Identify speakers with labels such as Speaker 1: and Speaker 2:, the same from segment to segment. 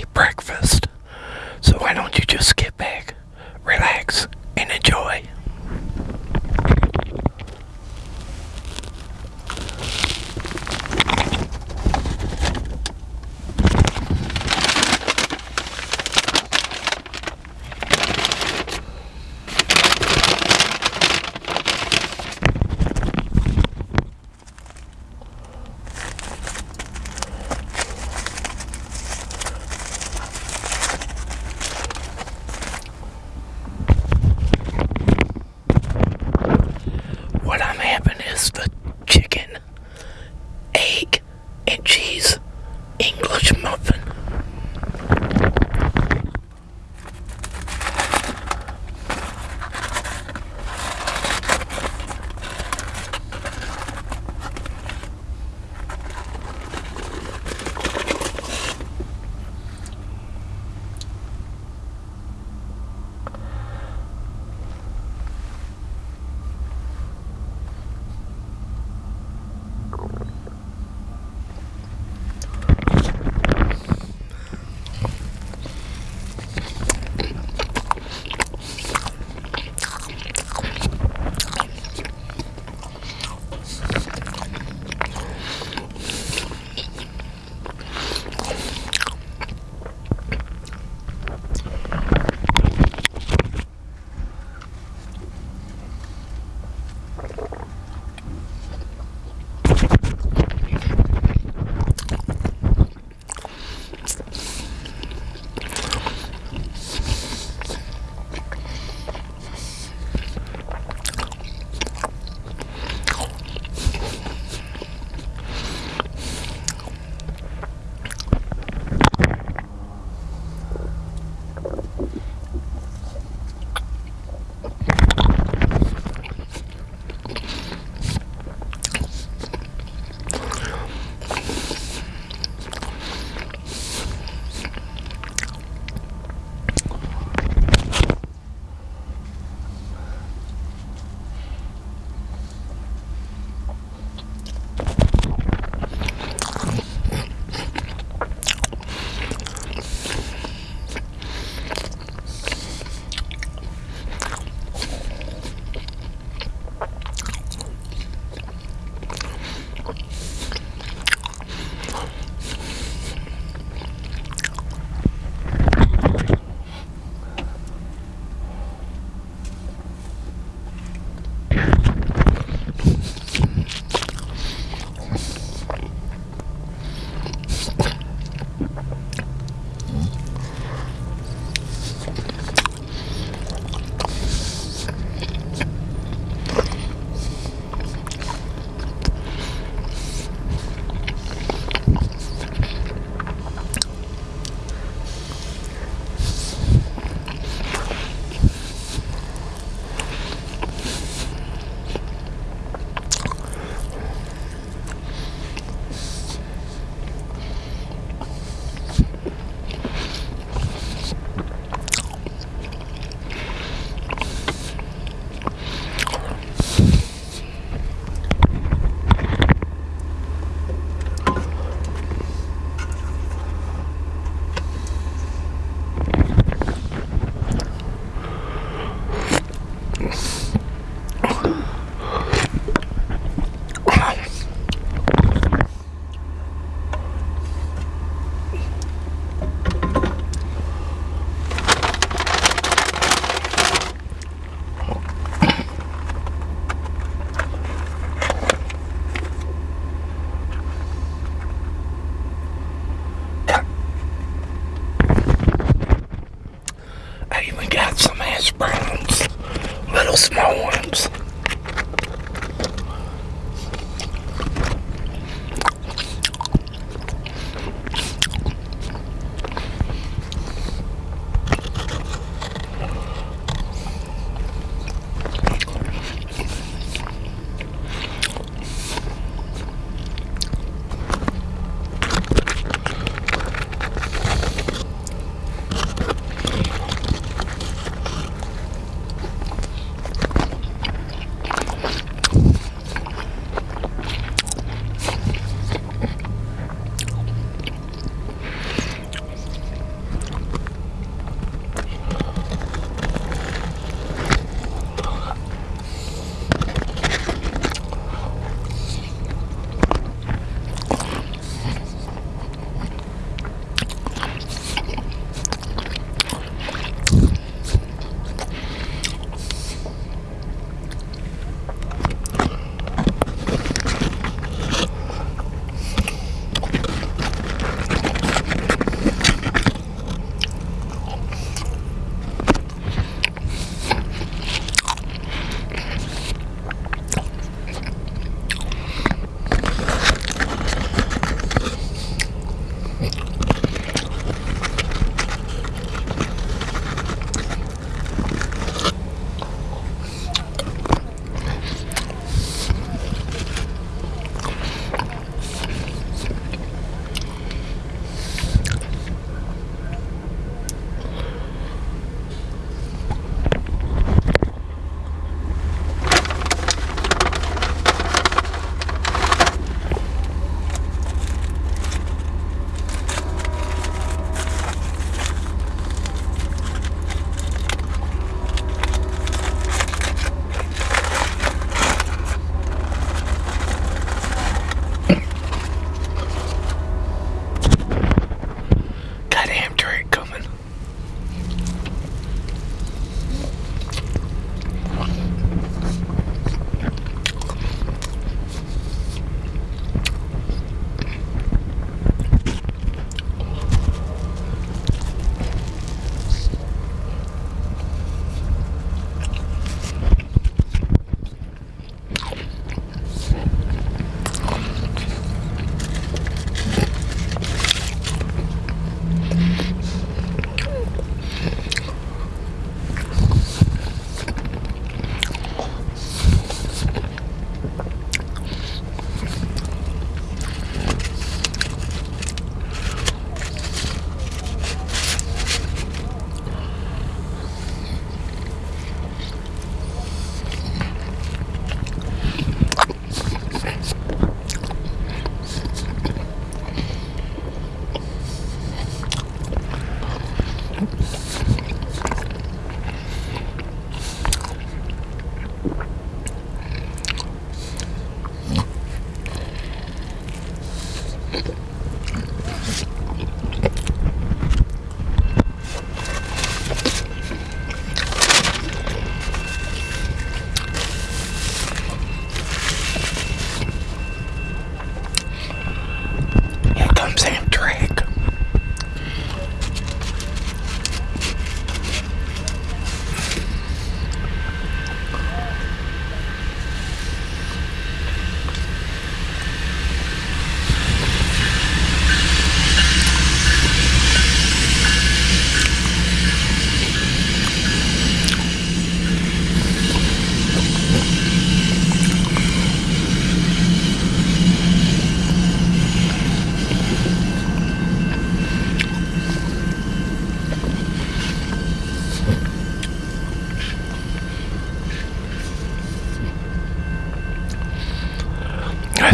Speaker 1: Chick-fil-A breakfast. So why don't you just skip back,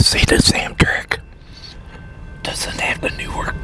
Speaker 1: I the this Amtrak doesn't have the new newer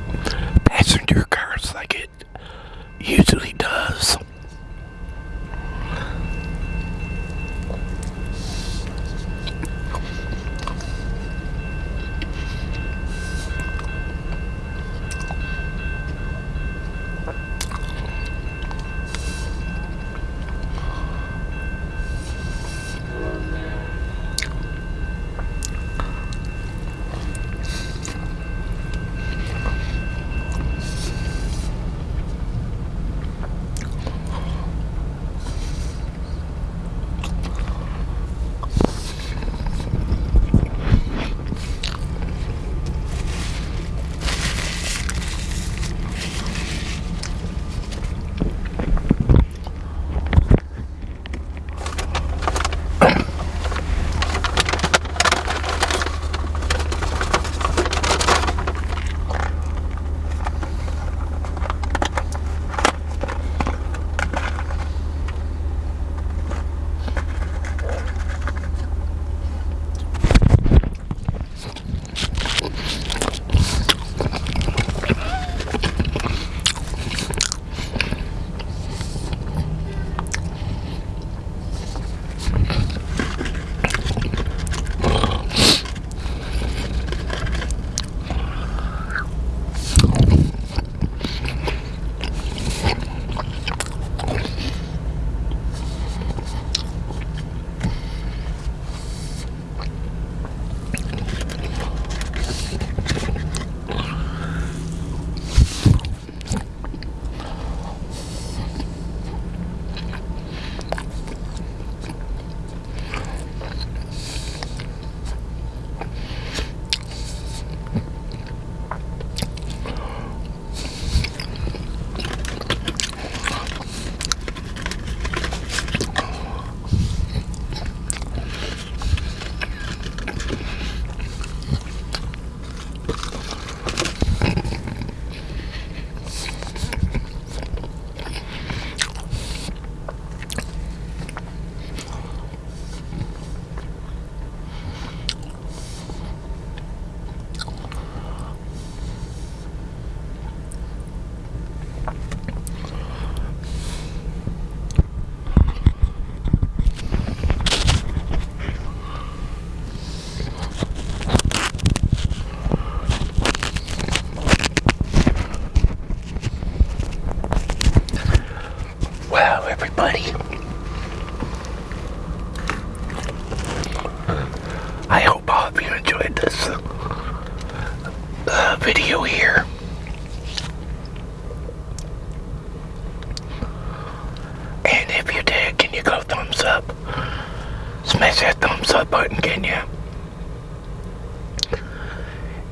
Speaker 1: Smash that thumbs up button, can you?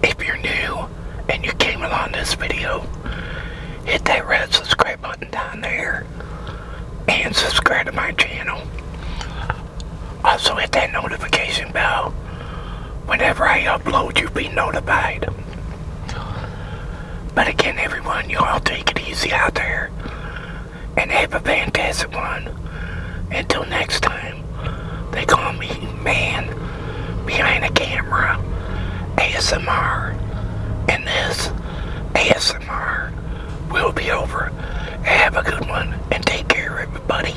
Speaker 1: If you're new and you came along this video, hit that red subscribe button down there and subscribe to my channel. Also hit that notification bell. Whenever I upload, you'll be notified. But again, everyone, you all take it easy out there. And have a fantastic one. Until next time, they call me man behind the camera, ASMR, and this ASMR will be over. Have a good one and take care, everybody.